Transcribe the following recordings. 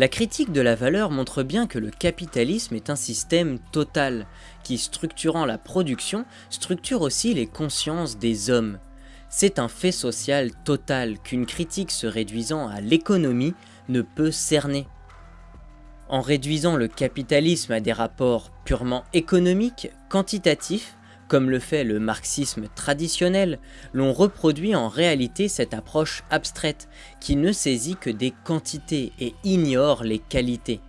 La critique de la valeur montre bien que le capitalisme est un système total, qui structurant la production, structure aussi les consciences des hommes. C'est un fait social total qu'une critique se réduisant à l'économie ne peut cerner. En réduisant le capitalisme à des rapports purement économiques, quantitatifs, comme le fait le marxisme traditionnel, l'on reproduit en réalité cette approche abstraite qui ne saisit que des quantités et ignore les qualités.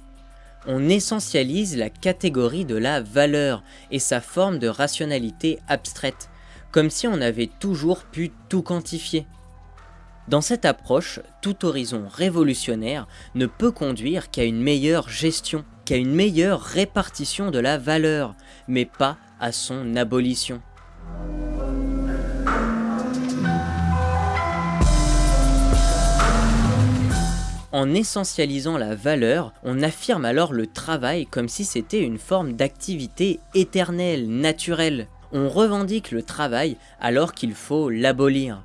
On essentialise la catégorie de la valeur et sa forme de rationalité abstraite, comme si on avait toujours pu tout quantifier. Dans cette approche, tout horizon révolutionnaire ne peut conduire qu'à une meilleure gestion, qu'à une meilleure répartition de la valeur, mais pas à son abolition. En essentialisant la valeur, on affirme alors le travail comme si c'était une forme d'activité éternelle, naturelle. On revendique le travail alors qu'il faut l'abolir.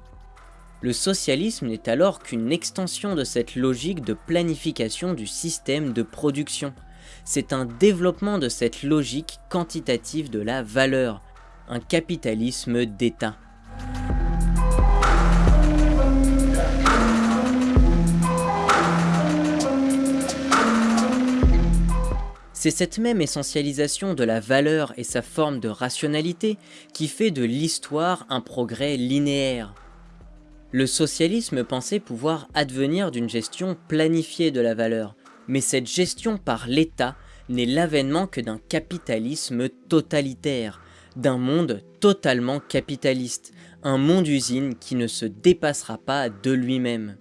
Le socialisme n'est alors qu'une extension de cette logique de planification du système de production c'est un développement de cette logique quantitative de la valeur, un capitalisme d'État. C'est cette même essentialisation de la valeur et sa forme de rationalité qui fait de l'histoire un progrès linéaire. Le socialisme pensait pouvoir advenir d'une gestion planifiée de la valeur, mais cette gestion par l'État n'est l'avènement que d'un capitalisme totalitaire, d'un monde totalement capitaliste, un monde usine qui ne se dépassera pas de lui-même.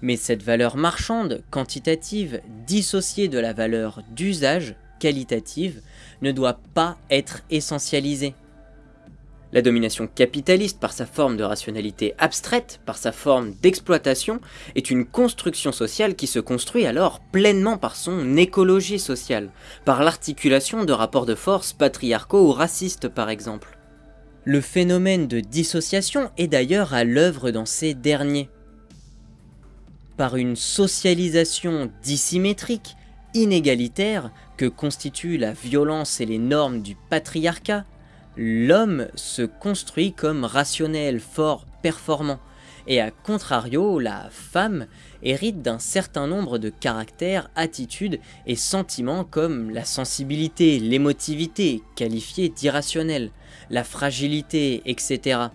Mais cette valeur marchande, quantitative, dissociée de la valeur d'usage, qualitative, ne doit pas être essentialisée. La domination capitaliste, par sa forme de rationalité abstraite, par sa forme d'exploitation, est une construction sociale qui se construit alors pleinement par son écologie sociale, par l'articulation de rapports de force patriarcaux ou racistes par exemple. Le phénomène de dissociation est d'ailleurs à l'œuvre dans ces derniers. Par une socialisation dissymétrique, inégalitaire, que constituent la violence et les normes du patriarcat, l'homme se construit comme rationnel, fort, performant, et à contrario, la femme hérite d'un certain nombre de caractères, attitudes et sentiments comme la sensibilité, l'émotivité, qualifiée d'irrationnelle, la fragilité, etc.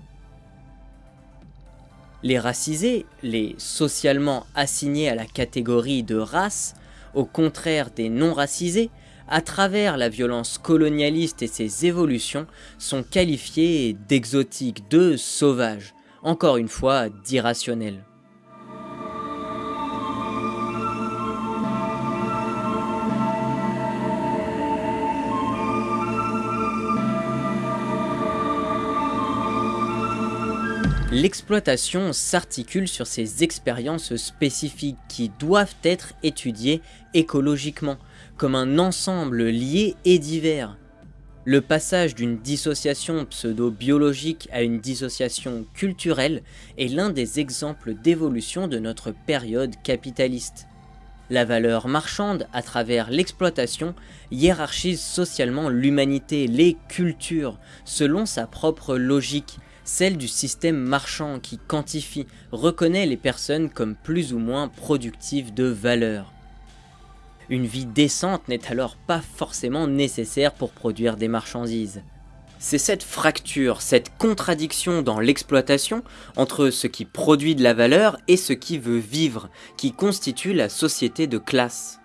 Les racisés, les socialement assignés à la catégorie de race, au contraire des non-racisés, à travers la violence colonialiste et ses évolutions, sont qualifiés d'exotiques, de sauvages, encore une fois d'irrationnels. L'exploitation s'articule sur ces expériences spécifiques qui doivent être étudiées écologiquement, comme un ensemble lié et divers. Le passage d'une dissociation pseudo-biologique à une dissociation culturelle est l'un des exemples d'évolution de notre période capitaliste. La valeur marchande, à travers l'exploitation, hiérarchise socialement l'humanité, les cultures, selon sa propre logique, celle du système marchand qui quantifie, reconnaît les personnes comme plus ou moins productives de valeur. Une vie décente n'est alors pas forcément nécessaire pour produire des marchandises. C'est cette fracture, cette contradiction dans l'exploitation entre ce qui produit de la valeur et ce qui veut vivre, qui constitue la société de classe.